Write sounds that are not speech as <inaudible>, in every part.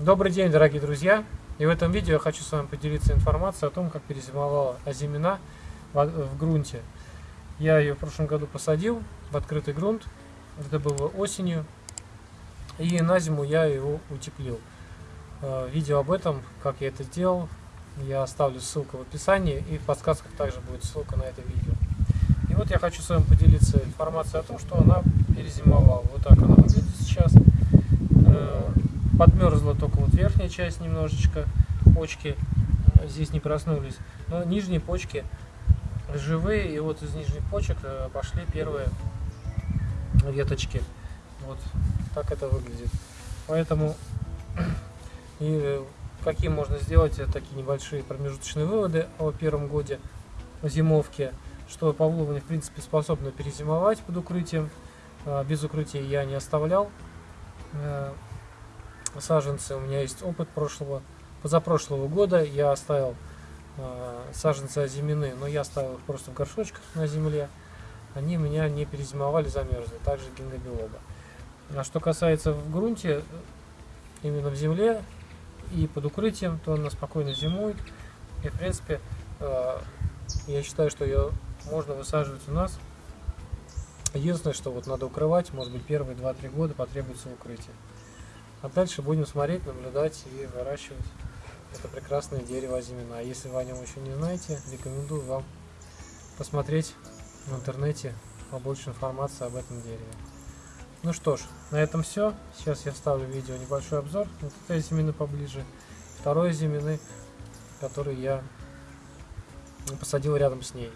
Добрый день, дорогие друзья! И в этом видео я хочу с вами поделиться информацией о том, как перезимовала озимина в, в грунте. Я ее в прошлом году посадил в открытый грунт, это было осенью, и на зиму я его утеплил. Э, видео об этом, как я это сделал, я оставлю ссылку в описании, и в подсказках также будет ссылка на это видео. И вот я хочу с вами поделиться информацией о том, что она перезимовала. Вот так она выглядит сейчас. Подмерзла только вот верхняя часть немножечко, почки э, здесь не проснулись, но нижние почки живые, и вот из нижних почек э, пошли первые веточки. Вот так это выглядит. Поэтому <clears throat> и э, какие можно сделать такие небольшие промежуточные выводы о первом годе зимовки, что павловни в принципе способны перезимовать под укрытием. Без укрытия я не оставлял саженцы. У меня есть опыт прошлого, позапрошлого года. Я оставил э, саженцы озимины, но я оставил их просто в горшочках на земле. Они меня не перезимовали, замерзли. Также гингобилоба. А что касается в грунте, именно в земле и под укрытием, то она спокойно зимует. И в принципе, э, я считаю, что ее можно высаживать у нас. Единственное, что вот надо укрывать, может быть первые 2-3 года потребуется укрытие. А дальше будем смотреть, наблюдать и выращивать это прекрасное дерево зимина. Если вы о нем еще не знаете, рекомендую вам посмотреть в интернете побольше информации об этом дереве. Ну что ж, на этом все. Сейчас я вставлю в видео небольшой обзор вот этой зимины поближе. Второй зимины, который я посадил рядом с ней.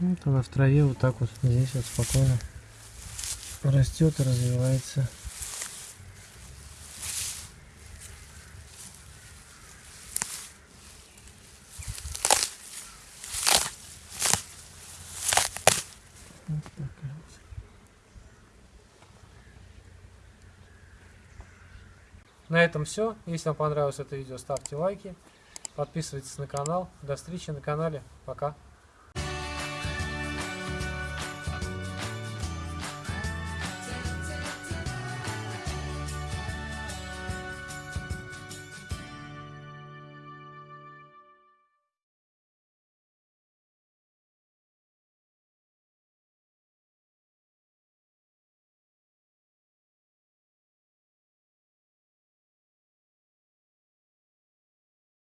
Вот она в траве вот так вот здесь вот спокойно растет и развивается. На этом все. Если вам понравилось это видео, ставьте лайки, подписывайтесь на канал. До встречи на канале. Пока.